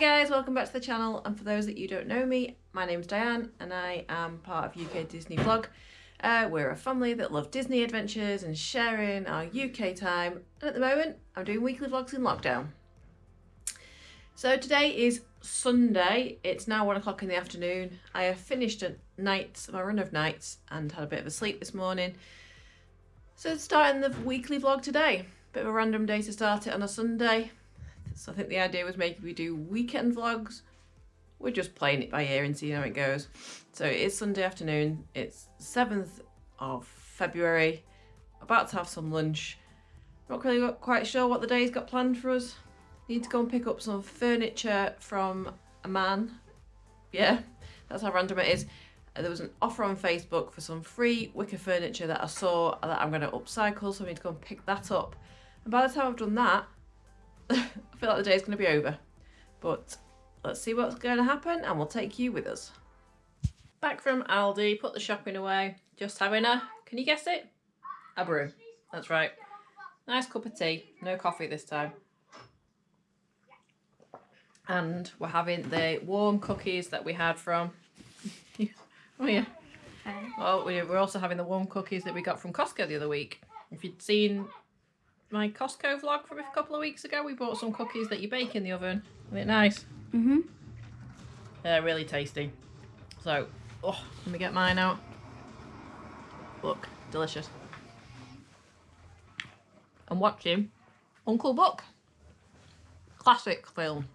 guys, welcome back to the channel and for those that you don't know me, my name's Diane and I am part of UK Disney Vlog. Uh, we're a family that love Disney adventures and sharing our UK time and at the moment I'm doing weekly vlogs in lockdown. So today is Sunday, it's now one o'clock in the afternoon. I have finished a night, my run of nights and had a bit of a sleep this morning. So starting the weekly vlog today, bit of a random day to start it on a Sunday. So I think the idea was maybe we do weekend vlogs. We're just playing it by ear and seeing how it goes. So it is Sunday afternoon. It's 7th of February. About to have some lunch. Not really quite sure what the day's got planned for us. Need to go and pick up some furniture from a man. Yeah, that's how random it is. Uh, there was an offer on Facebook for some free wicker furniture that I saw that I'm going to upcycle, so I need to go and pick that up. And by the time I've done that, I feel like the day is going to be over. But let's see what's going to happen and we'll take you with us. Back from Aldi, put the shopping away, just having a, can you guess it? A brew. That's right. Nice cup of tea, no coffee this time. And we're having the warm cookies that we had from, oh yeah. Well, we're also having the warm cookies that we got from Costco the other week. If you'd seen my Costco vlog from a couple of weeks ago. We bought some cookies that you bake in the oven. Isn't it nice? Mm-hmm. They're really tasty. So, oh, let me get mine out. Look, delicious. I'm watching Uncle Buck. Classic film.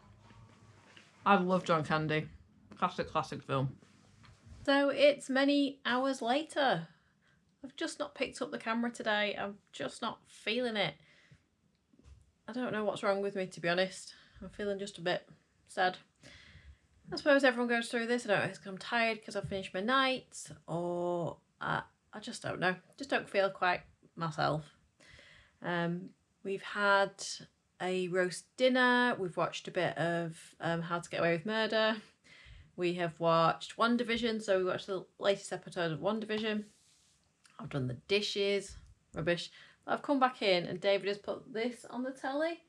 I love John Candy. Classic, classic film. So it's many hours later. I've just not picked up the camera today. I'm just not feeling it. I don't know what's wrong with me, to be honest. I'm feeling just a bit sad. I suppose everyone goes through this. I don't know if I'm tired because I've finished my nights or I, I just don't know. Just don't feel quite myself. Um, we've had a roast dinner. We've watched a bit of um, How to Get Away with Murder. We have watched WandaVision, So we watched the latest episode of WandaVision. I've done the dishes. Rubbish. I've come back in and David has put this on the telly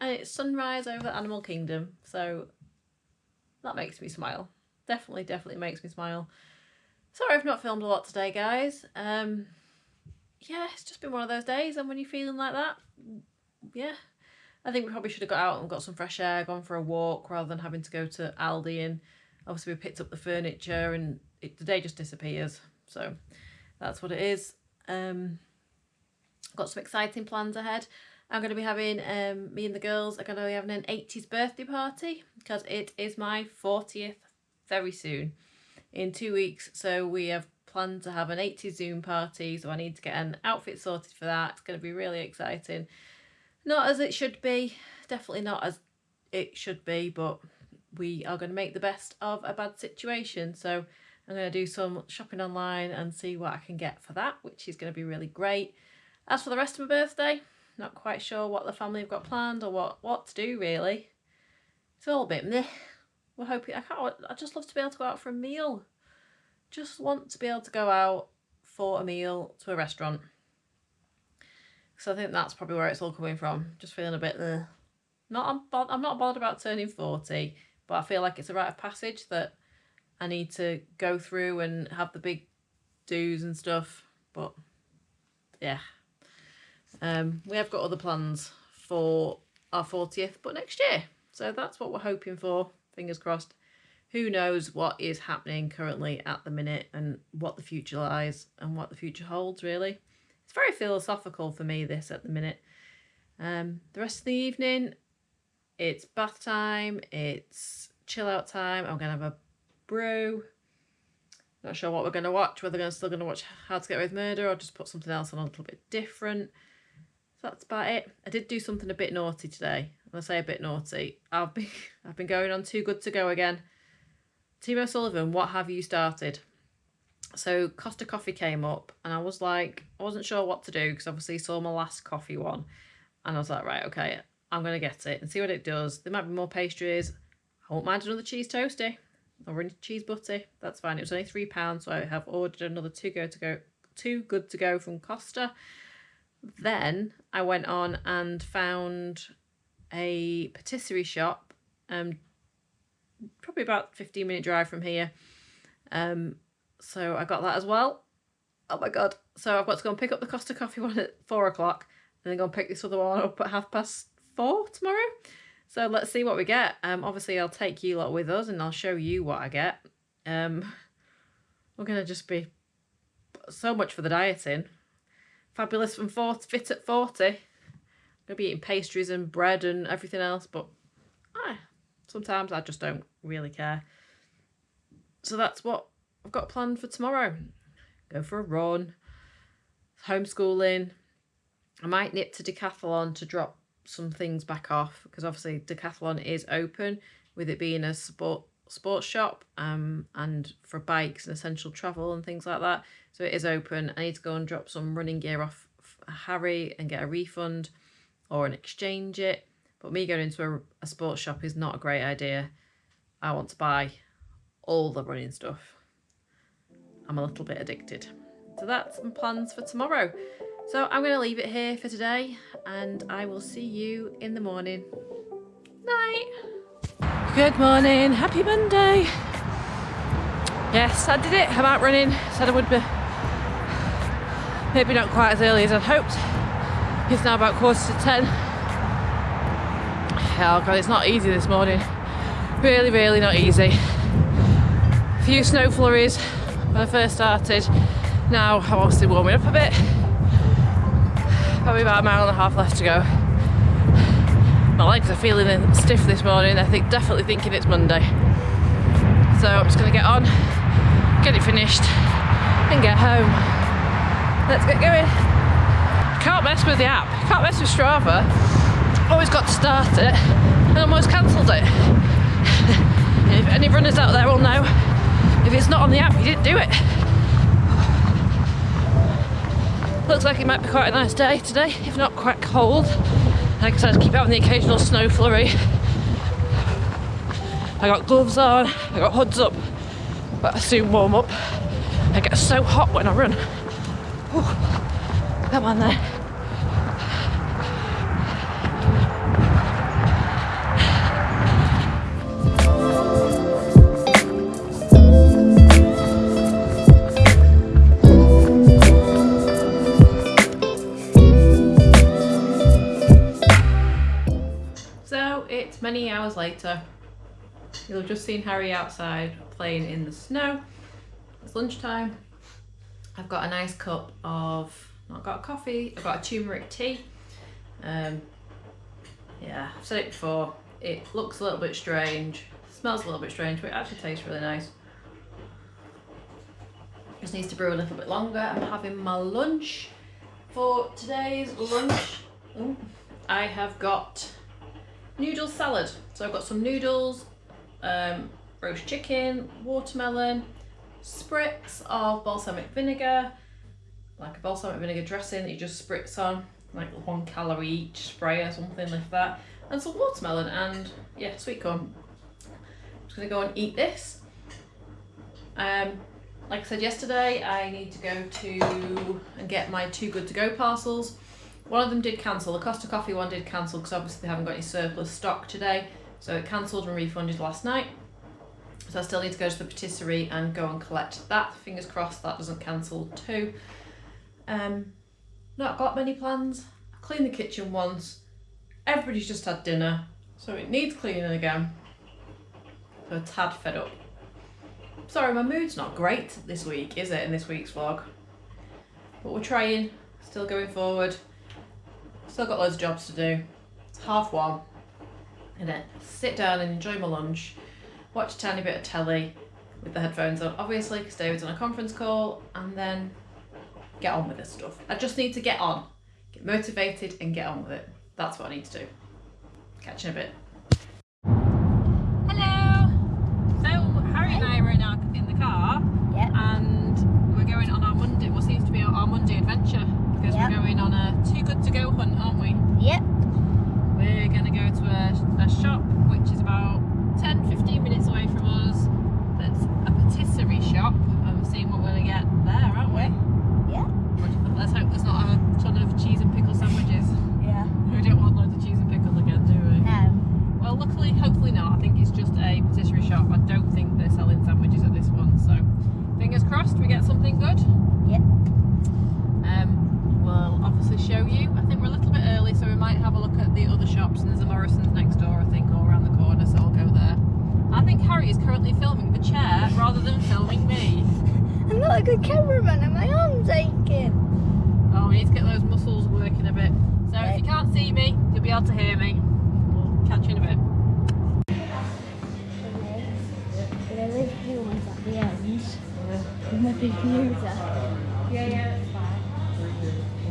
and it's sunrise over Animal Kingdom. So that makes me smile. Definitely, definitely makes me smile. Sorry I've not filmed a lot today, guys. Um, yeah, it's just been one of those days and when you're feeling like that, yeah. I think we probably should have got out and got some fresh air, gone for a walk rather than having to go to Aldi and obviously we picked up the furniture and it, the day just disappears. So that's what it is. Um, got some exciting plans ahead. I'm going to be having, um, me and the girls are going to be having an 80s birthday party because it is my 40th very soon in two weeks. So we have planned to have an 80s Zoom party. So I need to get an outfit sorted for that. It's going to be really exciting. Not as it should be, definitely not as it should be, but we are going to make the best of a bad situation. So I'm going to do some shopping online and see what I can get for that, which is going to be really great. As for the rest of my birthday, not quite sure what the family have got planned or what, what to do really. It's all a bit meh. We're hoping, I can't, I just love to be able to go out for a meal. Just want to be able to go out for a meal to a restaurant. So I think that's probably where it's all coming from. Just feeling a bit, uh, not, I'm, I'm not bothered about turning 40, but I feel like it's a rite of passage that I need to go through and have the big do's and stuff. But yeah, um, we have got other plans for our 40th, but next year. So that's what we're hoping for, fingers crossed. Who knows what is happening currently at the minute and what the future lies and what the future holds, really. It's very philosophical for me, this, at the minute. Um, the rest of the evening, it's bath time, it's chill out time. I'm going to have a brew. Not sure what we're going to watch, whether we're still going to watch How to Get Away with Murder or just put something else on a little bit different that's about it. I did do something a bit naughty today. When I say a bit naughty, I've been I've been going on Too Good To Go again. Timo Sullivan, what have you started? So Costa Coffee came up and I was like, I wasn't sure what to do because obviously saw my last coffee one. And I was like, right, okay, I'm going to get it and see what it does. There might be more pastries. I won't mind another cheese toasty or any cheese butty. That's fine. It was only £3, so I have ordered another two go to go, too good to go from Costa. Then I went on and found a patisserie shop um, probably about 15 minute drive from here. Um, so I got that as well. Oh my god. So I've got to go and pick up the Costa Coffee one at four o'clock and then go and pick this other one up at half past four tomorrow. So let's see what we get. Um, obviously I'll take you lot with us and I'll show you what I get. Um, we're to just be so much for the dieting. Fabulous from 40, fit at 40. I'm going to be eating pastries and bread and everything else, but ah, sometimes I just don't really care. So that's what I've got planned for tomorrow. Go for a run, homeschooling. I might nip to Decathlon to drop some things back off because obviously Decathlon is open with it being a sport sports shop um and for bikes and essential travel and things like that. So it is open. I need to go and drop some running gear off harry and get a refund or an exchange it. But me going into a, a sports shop is not a great idea. I want to buy all the running stuff. I'm a little bit addicted so that's my plans for tomorrow. So i'm going to leave it here for today and i will see you in the morning. Night Good morning, happy Monday. Yes, I did it. I'm out running. Said I would be. Maybe not quite as early as I'd hoped. It's now about quarter to ten. Oh god, it's not easy this morning. Really, really not easy. A few snow flurries when I first started. Now I'm obviously warming up a bit. Probably about a mile and a half left to go. My legs are feeling stiff this morning. I think definitely thinking it's Monday. So I'm just going to get on, get it finished, and get home. Let's get going. Can't mess with the app. Can't mess with Strava. Always got to start it, and almost cancelled it. if any runners out there will know, if it's not on the app, you didn't do it. Looks like it might be quite a nice day today, if not quite cold. Like I said, keep having the occasional snow flurry. I got gloves on, I got hoods up, but I soon warm up. I get so hot when I run. Ooh, come on there. Many hours later. You'll have just seen Harry outside playing in the snow. It's lunchtime. I've got a nice cup of, not got coffee, I've got a turmeric tea. Um, yeah, I've said it before, it looks a little bit strange, smells a little bit strange, but it actually tastes really nice. Just needs to brew a little bit longer. I'm having my lunch. For today's lunch, I have got noodle salad. So I've got some noodles, um, roast chicken, watermelon, spritz of balsamic vinegar, like a balsamic vinegar dressing that you just spritz on, like one calorie each spray or something like that, and some watermelon and yeah, sweet corn. I'm just gonna go and eat this. Um, like I said yesterday, I need to go to and get my two Good To Go parcels. One of them did cancel. The Costa Coffee one did cancel because obviously they haven't got any surplus stock today. So it cancelled and refunded last night. So I still need to go to the patisserie and go and collect that. Fingers crossed that doesn't cancel too. Um, not got many plans. I cleaned the kitchen once. Everybody's just had dinner. So it needs cleaning again. So a tad fed up. Sorry, my mood's not great this week, is it, in this week's vlog? But we're trying, still going forward. Still got loads of jobs to do. It's half one. And then sit down and enjoy my lunch, watch a tiny bit of telly with the headphones on, obviously, because David's on a conference call, and then get on with this stuff. I just need to get on, get motivated and get on with it. That's what I need to do. Catch you in a bit. Hello! So, Harry and I are in, our, in the car, Yep. and we're going on our Monday, what seems to be our Monday adventure, because Yep. we're going on a too good to go hunt, aren't we? Yep. We're going to go to a, a shop which is about 10 15 minutes away from us. That's a patisserie shop. I'm seeing what we're going to get there, aren't we? Yeah. But Let's hope there's not a ton of cheese and pickle sandwiches. Yeah. We don't want loads of cheese and pickle again, do we? No. Well, luckily, hopefully not. I think it's just a patisserie shop Harry is currently filming the chair rather than filming me. I'm not a good cameraman and my arm's aching. Oh, we need to get those muscles working a bit. So if you can't see me, you'll be able to hear me. We'll catch you in a bit. But I leave blue ones at the end. With my big user. Yeah, yeah, it's fine.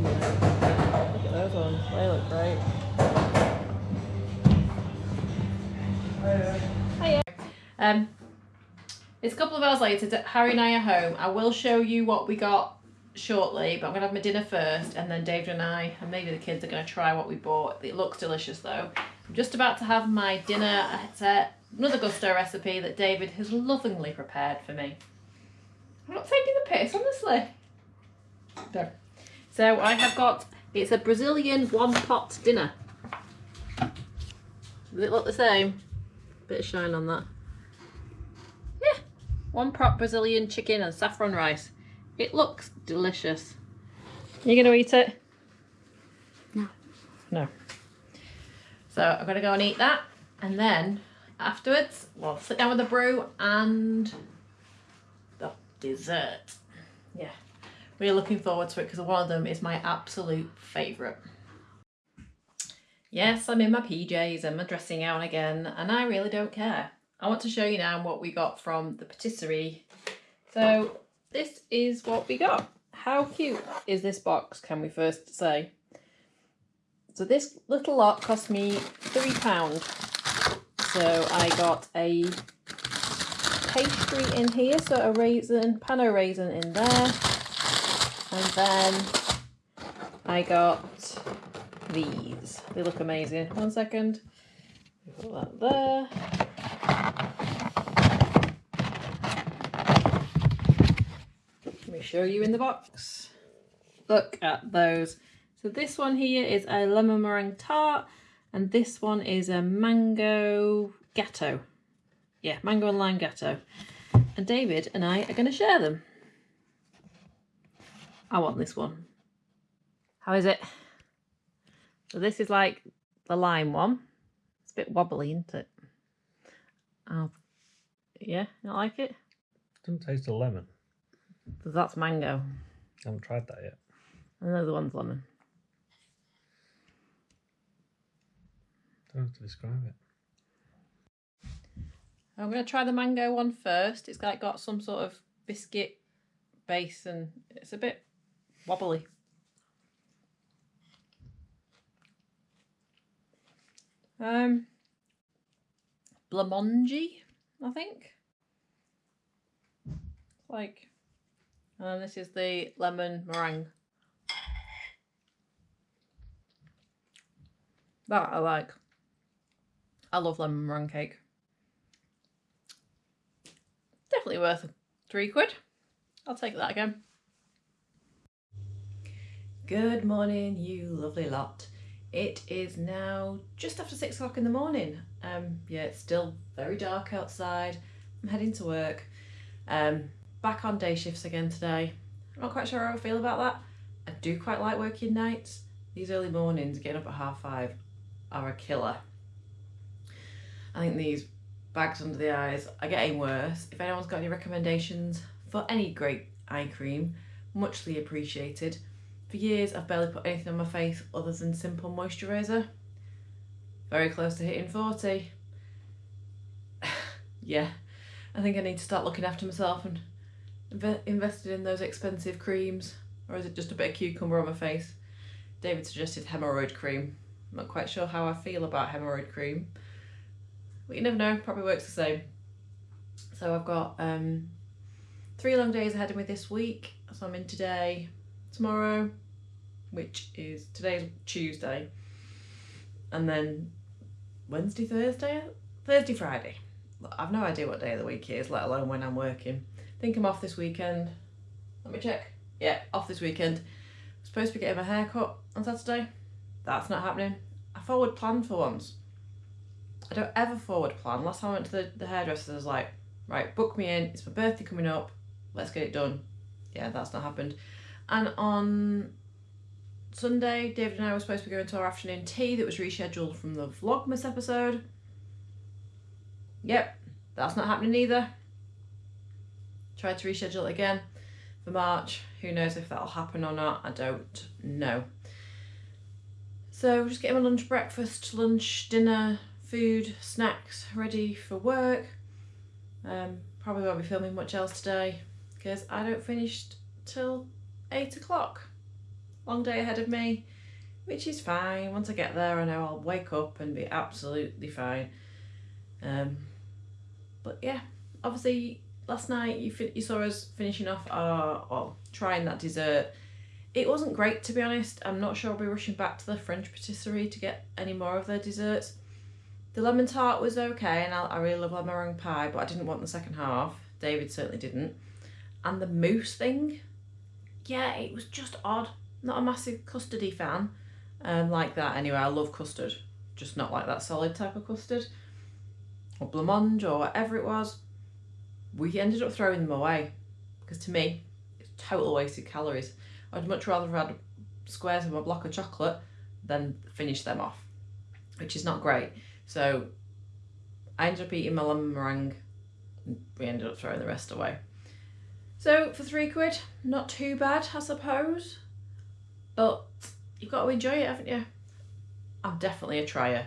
Look at those ones. They look great. Hiya. Um, it's a hours later. Harry and I are home. I will show you what we got shortly, but I'm gonna have my dinner first, and then David and I, and maybe the kids, are gonna try what we bought. It looks delicious though. I'm just about to have my dinner. It's uh, another Gousto recipe that David has lovingly prepared for me. I'm not taking the piss, honestly. No. So I have got, it's a Brazilian one pot dinner. Does it look the same? Bit of shine on that. One pot Brazilian chicken and saffron rice. It looks delicious. You gonna eat it? No. No. So I'm gonna go and eat that, and then afterwards we'll sit down with the brew and the dessert. Yeah, We're looking forward to it because one of them is my absolute favourite. Yes, I'm in my PJs and my dressing gown again, and I really don't care. I want to show you now what we got from the patisserie. So this is what we got. How cute is this box, can we first say? So this little lot cost me £3. So I got a pastry in here, so a raisin, pano raisin in there. And then I got these. They look amazing. One second. Put that there. Let me show you in the box. Look at those. So this one here is a lemon meringue tart and this one is a mango gateau. Yeah, mango and lime gateau. And David and I are going to share them. I want this one. How is it? So this is like the lime one. It's a bit wobbly, isn't it? Oh, yeah, don't like it? Doesn't taste of lemon. Because that's mango. I haven't tried that yet. And the other one's lemon. Don't have to describe it. I'm going to try the mango one first. It's like got some sort of biscuit base and it's a bit wobbly. Um, blamongi, I think. Like, and this is the lemon meringue. That I like. I love lemon meringue cake. Definitely worth three quid. I'll take that again. Good morning, you lovely lot. It is now just after six o'clock in the morning. Um, yeah, it's still very dark outside. I'm heading to work. Um, back on day shifts again today. I'm not quite sure how I feel about that. I do quite like working nights. These early mornings, getting up at half five, are a killer. I think these bags under the eyes are getting worse. If anyone's got any recommendations for any great eye cream, muchly appreciated. For years, I've barely put anything on my face other than simple moisturiser. Very close to hitting 40. yeah, I think I need to start looking after myself and invested in those expensive creams. Or is it just a bit of cucumber on my face? David suggested hemorrhoid cream. I'm not quite sure how I feel about hemorrhoid cream. But you never know, probably works the same. So I've got um, three long days ahead of me this week. So I'm in today, tomorrow, which is today's Tuesday, and then Wednesday, Thursday, Thursday, Friday. I've no idea what day of the week it is, let alone when I'm working. Think I'm off this weekend. Let me check. Yeah, off this weekend. I'm supposed to be getting my hair cut on Saturday. That's not happening. I forward planned for once. I don't ever forward plan. Last time I went to the, the hairdresser, I was like, right, book me in. It's my birthday coming up. Let's get it done. Yeah, that's not happened. And on Sunday, David and I were supposed to be going to our afternoon tea that was rescheduled from the Vlogmas episode. Yep, That's not happening either. Tried to reschedule it again for March. Who knows if that'll happen or not? I don't know. So just getting my lunch, breakfast, lunch, dinner, food, snacks ready for work. Um, probably won't be filming much else today because I don't finish till eight o'clock. Long day ahead of me, which is fine. Once I get there, I know I'll wake up and be absolutely fine. Um, but yeah, obviously last night you you saw us finishing off our well trying that dessert. It wasn't great to be honest. I'm not sure I'll be rushing back to the French patisserie to get any more of their desserts. The lemon tart was okay, and I, I really love lemon meringue pie, but I didn't want the second half. David certainly didn't. And the mousse thing, yeah, it was just odd. Not a massive custardy fan, um, like that anyway. I love custard, just not like that solid type of custard, or blancmange or whatever it was. We ended up throwing them away because to me, it's total wasted calories. I'd much rather have had squares of a block of chocolate than finish them off, which is not great. So I ended up eating my lemon meringue. and We ended up throwing the rest away. So for three quid, not too bad, I suppose. But you've got to enjoy it, haven't you? I'm definitely a trier.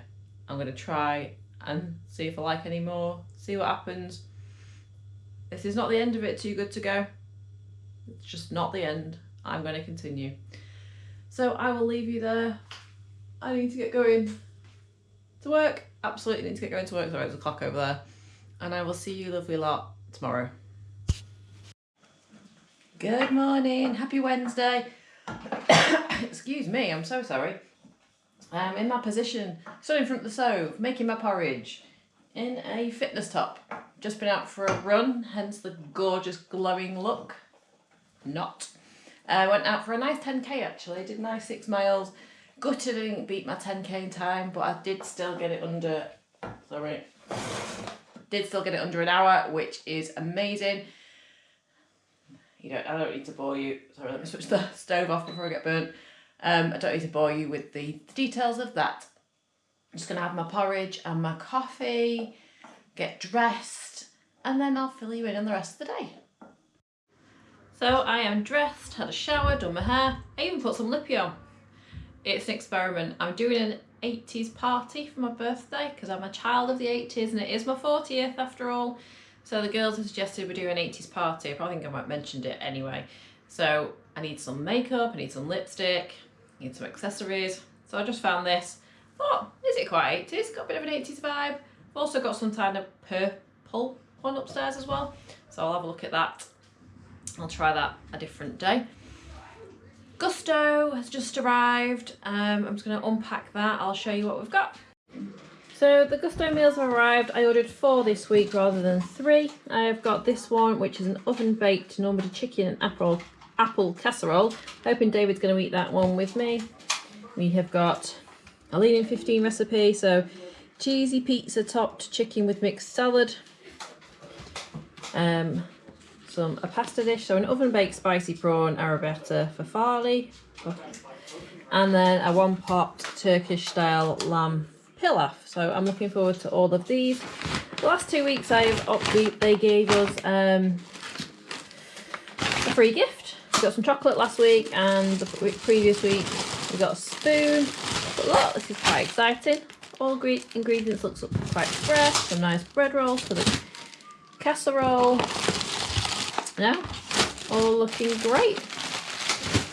I'm going to try and see if I like any more, see what happens. This is not the end of it, too good to go. It's just not the end. I'm going to continue. So I will leave you there. I need to get going to work. Absolutely need to get going to work. Sorry, there's a clock over there. And I will see you lovely lot tomorrow. Good morning. Happy Wednesday. Excuse me, I'm so sorry. I'm in my position, stood in front of the stove, making my porridge in a fitness top. Just been out for a run, hence the gorgeous glowing look. Not. I went out for a nice 10k actually, did nice six miles. Gutted I didn't beat my 10k in time, but I did still get it under, sorry, did still get it under an hour, which is amazing. You don't, I don't need to bore you, sorry, let me switch the stove off before I get burnt. Um, I don't need to bore you with the details of that. I'm just going to have my porridge and my coffee, get dressed, and then I'll fill you in on the rest of the day. So I am dressed, had a shower, done my hair, I even put some lippy on. It's an experiment. I'm doing an 80s party for my birthday because I'm a child of the 80s and it is my 40th after all. So the girls have suggested we do an 80s party. I think I might have mentioned it anyway. So I need some makeup, I need some lipstick, I need some accessories. So I just found this. Thought, is it quite 80s? Got a bit of an 80s vibe. I've also got some kind of purple one upstairs as well. So I'll have a look at that. I'll try that a different day. Gousto has just arrived. Um, I'm just going to unpack that. I'll show you what we've got. So the Gousto meals have arrived. I ordered four this week rather than three. I have got this one, which is an oven baked Normandy chicken and apple apple casserole. Hoping David's going to eat that one with me. We have got a lean in 15 recipe. So cheesy pizza topped chicken with mixed salad. Um, some a pasta dish, so an oven baked spicy prawn arrabbiata for Farley, and then a one pot Turkish style lamb pilaf. So I'm looking forward to all of these. The last two weeks I've opted, they gave us um, a free gift. We got some chocolate last week, and the previous week we got a spoon. But look, this is quite exciting. All ingredients looks quite fresh. Some nice bread rolls for the casserole. Yeah, all looking great.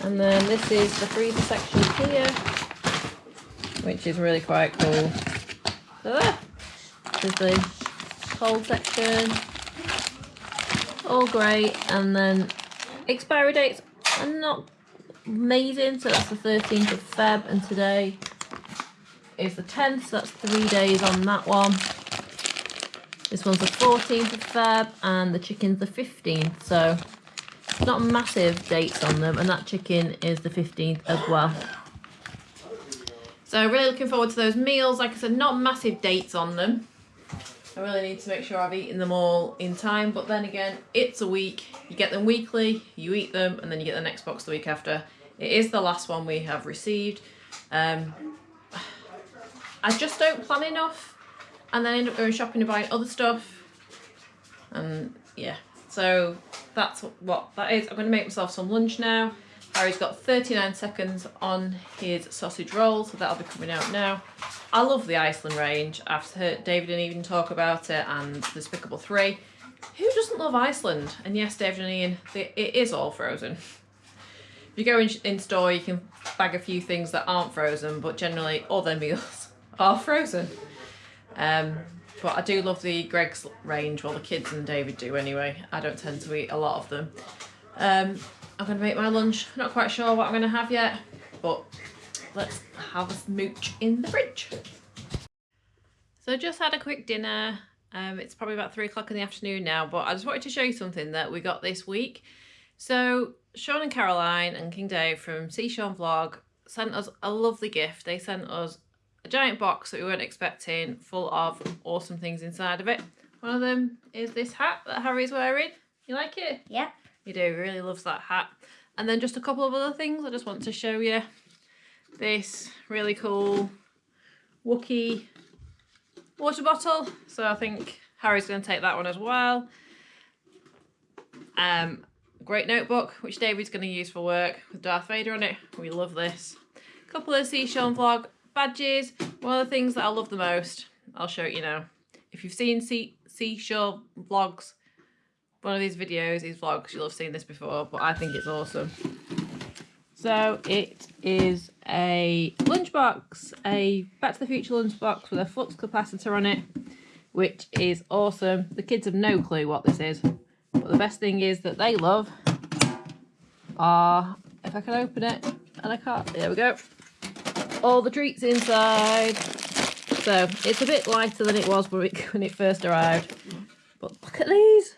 And then this is the freezer section here, which is really quite cool. So there, this is the cold section. All great. And then expiry dates are not amazing. So that's the 13th of Feb and today is the 10th. So that's three days on that one. This one's the 14th of Feb and the chicken's the 15th. So not massive dates on them and that chicken is the 15th as well. So really looking forward to those meals. Like I said, not massive dates on them. I really need to make sure I've eaten them all in time. But then again, it's a week. You get them weekly, you eat them, and then you get the next box the week after. It is the last one we have received. Um, I just don't plan enough and then end up going shopping and buying other stuff. And yeah, so that's what that is. I'm going to make myself some lunch now. Harry's got 39 seconds on his sausage roll, so that'll be coming out now. I love the Iceland range. I've heard David and even talk about it and Despicable 3. Who doesn't love Iceland? And yes, David and Ian, it is all frozen. If you go in, in store, you can bag a few things that aren't frozen, but generally all their meals are frozen. Um, but I do love the Greggs range, well the kids and David do anyway. I don't tend to eat a lot of them. Um, I'm going to make my lunch. Not quite sure what I'm going to have yet, but let's have a smooch in the fridge. So just had a quick dinner. Um, it's probably about three o'clock in the afternoon now, but I just wanted to show you something that we got this week. So Sean and Caroline and King Dave from See Sean Vlog sent us a lovely gift. They sent us a giant box that we weren't expecting full of awesome things inside of it. One of them is this hat that Harry's wearing. You like it? Yeah. You do, really loves that hat. And then just a couple of other things I just want to show you. This really cool Wookie water bottle. So I think Harry's going to take that one as well. Um, great notebook, which David's going to use for work with Darth Vader on it. We love this. A couple of See Sean Vlog badges. One of the things that I love the most, I'll show it you now. If you've seen See, See Sean Vlogs one of these videos, these vlogs, you'll have seen this before, but I think it's awesome. So it is a lunchbox, a Back to the Future lunchbox with a flux capacitor on it, which is awesome. The kids have no clue what this is, but the best thing is that they love are, if I can open it, and I can't, there we go, all the treats inside. So it's a bit lighter than it was when it, first arrived, but look at these.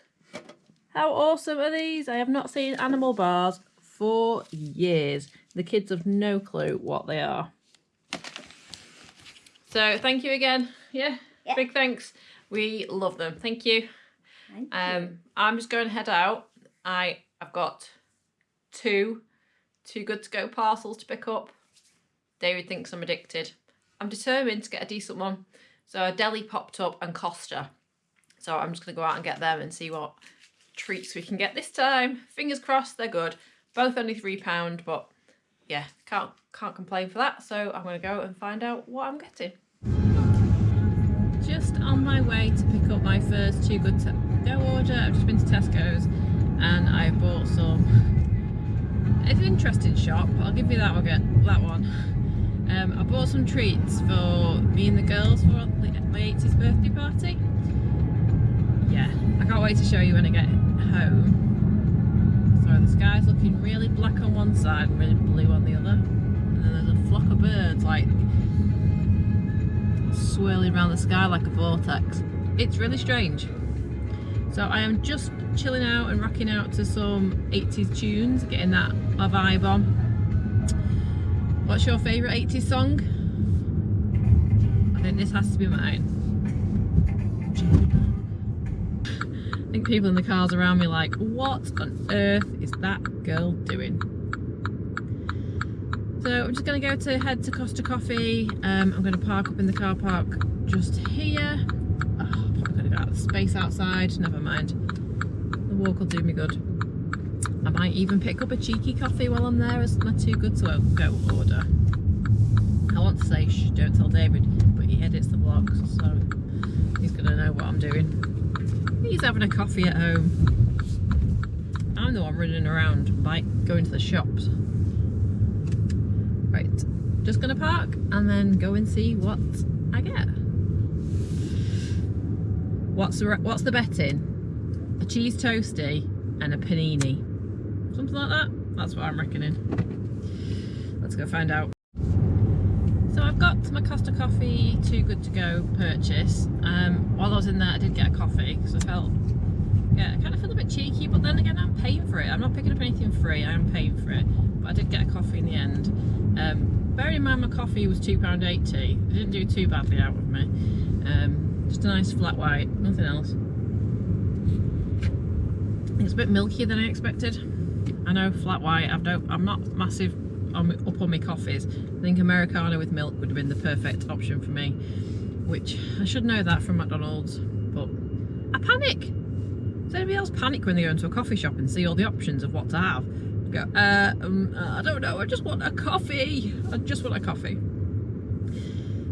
How awesome are these? I have not seen animal bars for years. The kids have no clue what they are. So thank you again. Yeah, yeah. big thanks. We love them. Thank you. Thank um, you. I'm just going to head out. I I've got two, two good to go parcels to pick up. David thinks I'm addicted. I'm determined to get a decent one. So a deli popped up and Costa. So I'm just going to go out and get them and see what treats we can get this time. Fingers crossed they're good. Both only £3, but yeah, can't can't complain for that. So I'm going to go and find out what I'm getting. Just on my way to pick up my first Too Good To Go order. I've just been to Tesco's and I bought some... It's an interesting shop, I'll give you that one. That one. Um, I bought some treats for me and the girls for my 80th birthday party. Yeah, I can't wait to show you when I get home. So the sky's looking really black on one side and really blue on the other. And then there's a flock of birds like swirling around the sky like a vortex. It's really strange. So I am just chilling out and rocking out to some 80s tunes, getting that vibe on. What's your favourite 80s song? I think this has to be mine. I think people in the cars around me like, what on earth is that girl doing? So I'm just going to go to head to Costa Coffee. Um, I'm going to park up in the car park just here. Oh, I'm probably going to go out of the space outside. Never mind. The walk will do me good. I might even pick up a cheeky coffee while I'm there as my too good to go order. I want to say shh, don't tell David, but he edits the vlogs, so he's going to know what I'm doing. He's having a coffee at home. I'm the one running around, like going to the shops. Right, just gonna park and then go and see what I get. What's the, what's the betting? A cheese toastie and a panini. Something like that? That's what I'm reckoning. Let's go find out. So I've got my Costa Coffee Too Good To Go purchase. Um, while I was in there I did get a coffee because I felt, yeah, I kind of feel a bit cheeky but then again I'm paying for it. I'm not picking up anything free, I am paying for it. But I did get a coffee in the end. Um, bearing in mind my coffee was £2.80, it didn't do too badly out with me. Um, just a nice flat white, nothing else. It's a bit milkier than I expected. I know flat white, I've don't, I'm not massive on, up on my coffees. I think Americano with milk would have been the perfect option for me. Which, I should know that from McDonald's, but I panic. Does anybody else panic when they go into a coffee shop and see all the options of what to have? Go, uh, um, uh, I don't know, I just want a coffee. I just want a coffee.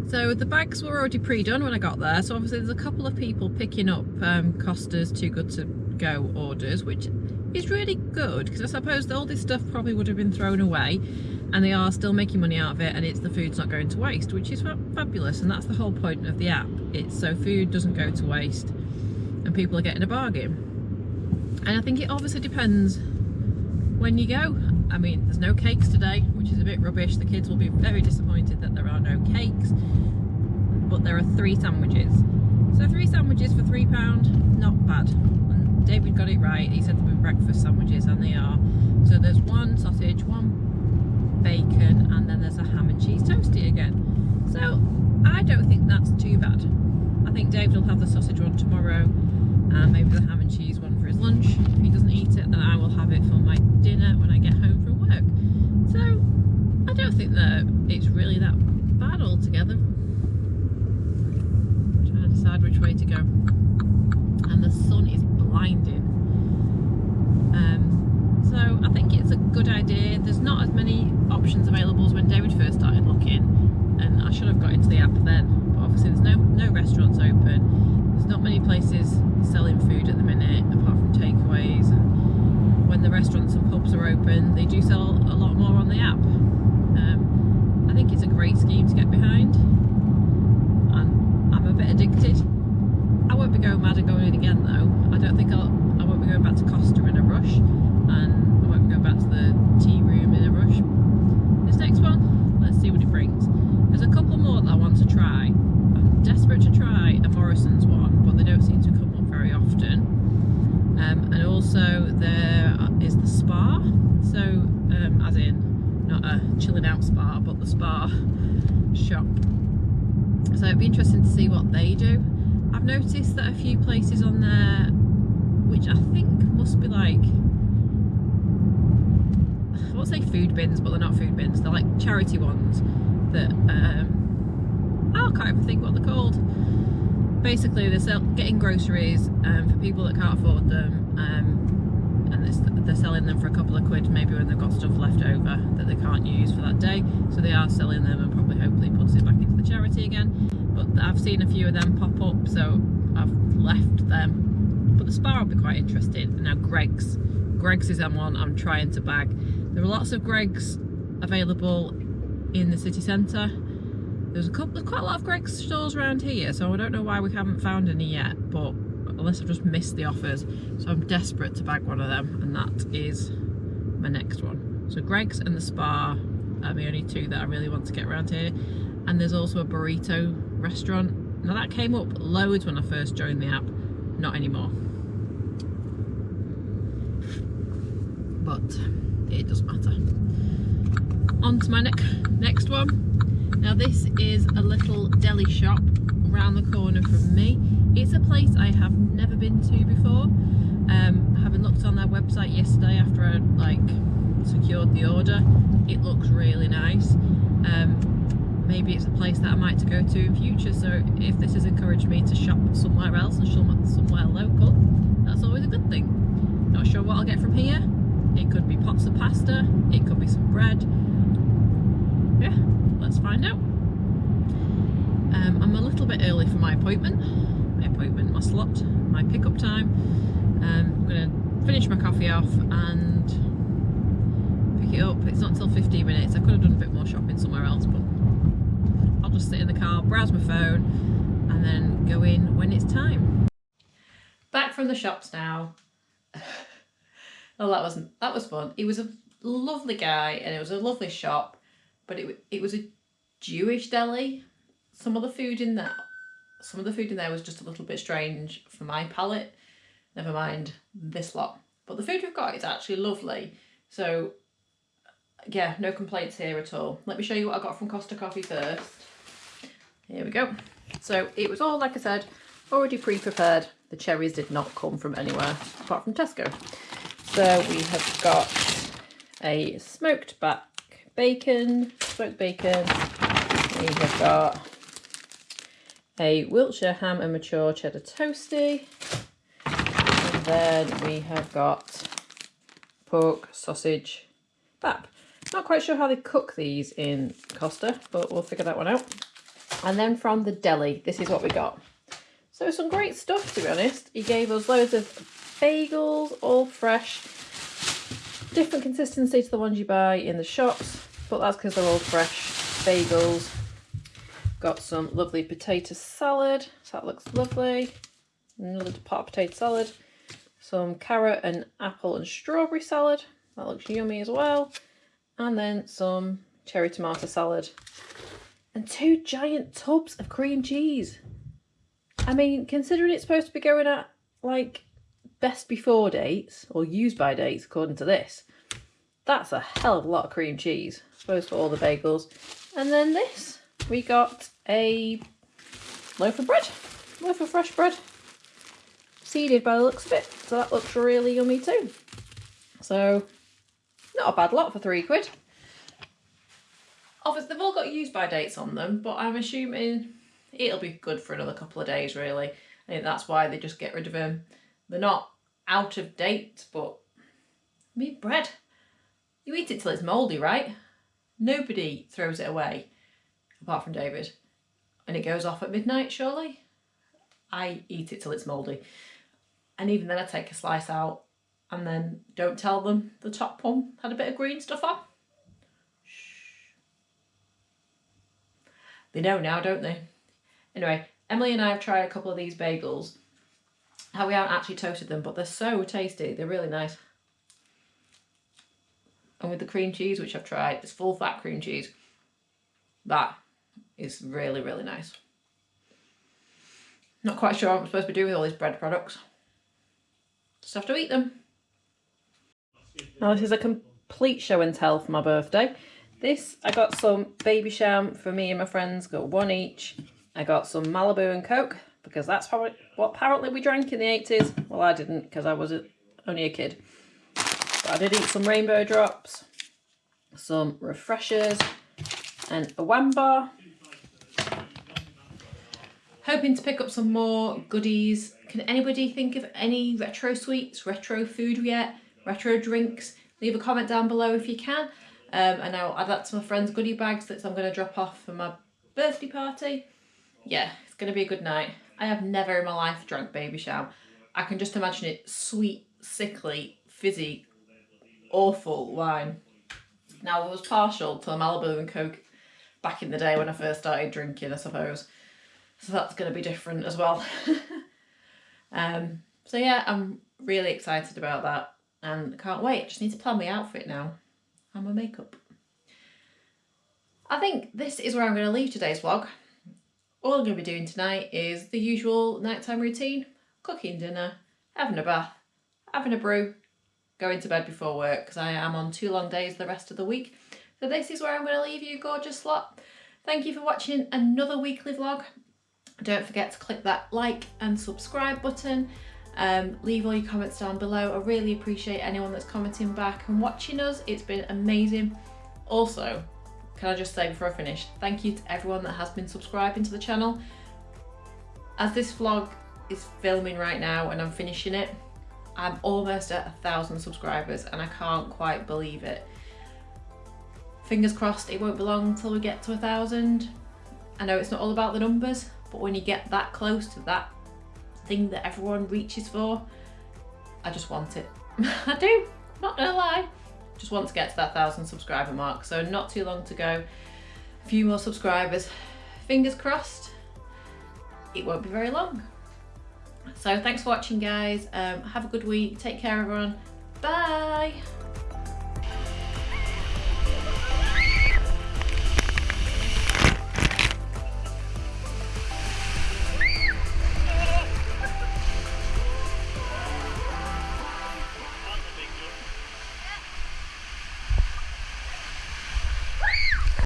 So the bags were already pre-done when I got there. So obviously there's a couple of people picking up um, Costa's Too Good To Go orders, which is really good because I suppose all this stuff probably would have been thrown away and they are still making money out of it and it's the food's not going to waste, which is fabulous. And that's the whole point of the app. It's so food doesn't go to waste and people are getting a bargain. And I think it obviously depends when you go. I mean, there's no cakes today, which is a bit rubbish. The kids will be very disappointed that there are no cakes, but there are three sandwiches. So three sandwiches for three pound, not bad. David got it right. He said they were breakfast sandwiches, and they are. So there's one sausage, one bacon, and then there's a ham and cheese toasty again. So I don't think that's too bad. I think David will have the sausage one tomorrow, and maybe the ham and cheese one for his lunch. If he doesn't eat it, then I will have it for my dinner when I get home from work. So I don't think that it's really that bad altogether. I'm trying to decide which way to go. And the sun is blinding. Um, so I think it's a good idea. There's not as many options available as when David first started looking and I should have got into the app then. But obviously there's no, no restaurants open. There's not many places selling food at the minute apart from takeaways and when the restaurants and pubs are open they do sell a lot more on the app. Um, I think it's a great scheme to get behind I'm a bit addicted. I won't be going mad and going in again though. I don't think I'll, I won't be going back to Costa in a rush and I won't be going back to the tea room in a rush. This next one, let's see what it brings. There's a couple more that I want to try. I'm desperate to try a Morrison's one, but they don't seem to come up very often. Um, and also there is the Spar, so um, as in not a chilling out spa, but the Spar shop. So it'd be interesting to see what they do. I've noticed that a few places on there, which I think must be like, I won't say food bins, but they're not food bins. They're like charity ones that um, oh, I can't even think what they're called. Basically, they're getting groceries um, for people that can't afford them, um, and they're selling them for a couple of quid, maybe when they've got stuff left over that they can't use for that day. So they are selling them, and probably hopefully puts it back into the charity again. But I've seen a few of them pop up, so I've left them. But the Spar will be quite interesting. Now Greg's Greggs is one I'm trying to bag. There are lots of Greggs available in the city centre. There's a couple, there's quite a lot of Greggs stores around here, so I don't know why we haven't found any yet, but unless I've just missed the offers. So I'm desperate to bag one of them, and that is my next one. So Greggs and the Spar are the only two that I really want to get around here. And there's also a burrito restaurant. Now that came up loads when I first joined the app, not anymore. But it doesn't matter. On to my ne next one. Now this is a little deli shop around the corner from me. It's a place I have never been to before. Um, having looked on their website yesterday after I like secured the order, it looks really nice. Um, maybe it's a place that I might to go to in future. So if this has encouraged me to shop somewhere else and somewhere local, that's always a good thing. Not sure what I'll get from here. It could be pots of pasta, it could be some bread. Yeah, let's find out. Um, I'm a little bit early for my appointment. My appointment, my slot, my pickup time. Um, I'm to finish my coffee off and pick it up. It's not until 15 minutes. I could have done a bit more shopping somewhere else, but just sit in the car, browse my phone, and then go in when it's time. Back from the shops now. oh, that wasn't that was fun. He was a lovely guy, and it was a lovely shop, but it it was a Jewish deli. Some of the food in there, some of the food in there was just a little bit strange for my palate. Never mind this lot. But the food we've got is actually lovely. So yeah, no complaints here at all. Let me show you what I got from Costa Coffee first. Here we go. So it was all, like I said, already pre-prepared. The cherries did not come from anywhere apart from Tesco. So we have got a smoked back bacon, smoked bacon. We have got a Wiltshire ham and mature cheddar toasty. We've then we have got pork, sausage, bap. Not quite sure how they cook these in Costa, but we'll figure that one out. And then from the deli, this is what we got. So some great stuff, to be honest. He gave us loads of bagels, all fresh. Different consistency to the ones you buy in the shops, but that's because they're all fresh bagels. Got some lovely potato salad, so that looks lovely. Another pot of potato salad. Some carrot and apple and strawberry salad, that looks yummy as well. And then some cherry tomato salad. And two giant tubs of cream cheese. I mean, considering it's supposed to be going at like best before dates or used by dates according to this, that's a hell of a lot of cream cheese. I suppose for all the bagels. And then this, we got a loaf of bread, loaf of fresh bread, seeded by the looks of it. So that looks really yummy too. So not a bad lot for three quid. Obviously, they've all got use by dates on them, but I'm assuming it'll be good for another couple of days, really. I think that's why they just get rid of them. They're not out of date, but I mean, bread. You eat it till it's mouldy, right? Nobody throws it away, apart from David. And it goes off at midnight, surely? I eat it till it's mouldy. And even then I take a slice out and then don't tell them the top one had a bit of green stuff on. They know now, don't they? Anyway, Emily and I have tried a couple of these bagels. How we haven't actually toasted them, but they're so tasty. They're really nice. And with the cream cheese, which I've tried, it's full fat cream cheese. That is really, really nice. Not quite sure what I'm supposed to be doing with all these bread products. Just have to eat them. Now this is a complete show and tell for my birthday. This, I got some Babycham for me and my friends, got one each. I got some Malibu and Coke, because that's probably what apparently we drank in the 80s. Well, I didn't, because I was only a kid. But I did eat some Rainbow Drops, some Refreshers, and a Wham bar. Hoping to pick up some more goodies. Can anybody think of any retro sweets, retro food yet, retro drinks? Leave a comment down below if you can. Um, and I'll add that to my friend's goodie bags that I'm going to drop off for my birthday party. Yeah, it's going to be a good night. I have never in my life drunk Babycham. I can just imagine it sweet, sickly, fizzy, awful wine. Now, I was partial to Malibu and Coke back in the day when I first started drinking, I suppose. So that's going to be different as well. um, so yeah, I'm really excited about that and can't wait. Just need to plan my outfit now and my makeup. I think this is where I'm going to leave today's vlog. All I'm going to be doing tonight is the usual nighttime routine, cooking dinner, having a bath, having a brew, going to bed before work because I am on two long days the rest of the week. So this is where I'm going to leave you gorgeous lot. Thank you for watching another weekly vlog. Don't forget to click that like and subscribe button. Um, leave all your comments down below. I really appreciate anyone that's commenting back and watching us. It's been amazing. Also, can I just say before I finish, thank you to everyone that has been subscribing to the channel. As this vlog is filming right now and I'm finishing it, I'm almost at a thousand subscribers and I can't quite believe it. Fingers crossed it won't be long until we get to a thousand. I know it's not all about the numbers, but when you get that close to that thing that everyone reaches for, I just want it. I do, not gonna lie. Just want to get to that thousand subscriber mark, so not too long to go. A few more subscribers. Fingers crossed, it won't be very long. So thanks for watching guys. Um, have a good week. Take care everyone. Bye.